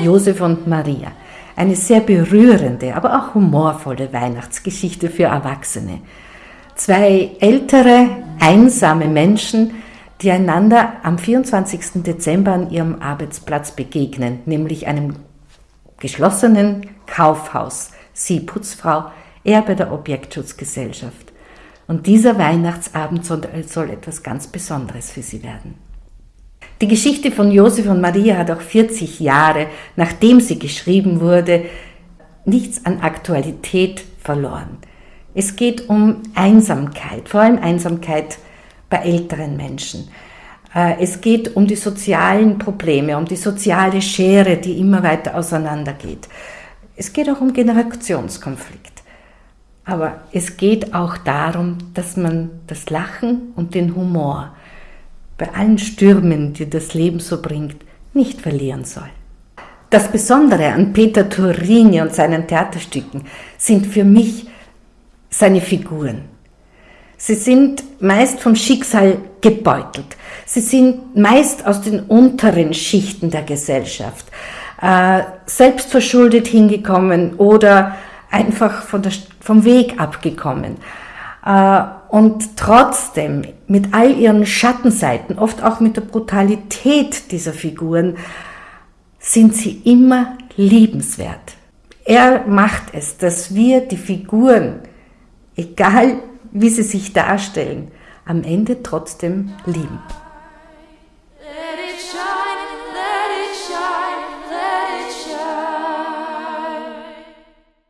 Josef und Maria. Eine sehr berührende, aber auch humorvolle Weihnachtsgeschichte für Erwachsene. Zwei ältere, einsame Menschen, die einander am 24. Dezember an ihrem Arbeitsplatz begegnen, nämlich einem geschlossenen Kaufhaus. Sie Putzfrau, er bei der Objektschutzgesellschaft. Und dieser Weihnachtsabend soll, etwas ganz Besonderes für sie werden. Die Geschichte von Josef und Maria hat auch 40 Jahre, nachdem sie geschrieben wurde, nichts an Aktualität verloren. Es geht um Einsamkeit, vor allem Einsamkeit bei älteren Menschen. Äh, es geht um die sozialen Probleme, um die soziale Schere, die immer weiter auseinandergeht. Es geht auch um Generationskonflikt. Aber es geht auch darum, dass man das Lachen und den Humor bei allen Stürmen, die das Leben so bringt, nicht verlieren soll. Das Besondere an Peter Turini und seinen Theaterstücken sind für mich seine Figuren. Sie sind meist vom Schicksal gebeutelt. Sie sind meist aus den unteren Schichten der Gesellschaft, äh, selbstverschuldet hingekommen oder einfach der, vom Weg abgekommen. Äh, und trotzdem mit all ihren Schattenseiten, oft auch mit der Brutalität dieser Figuren, sind sie immer liebenswert. Er macht es, dass wir die Figuren, egal wie sie sich darstellen, am Ende trotzdem lieben.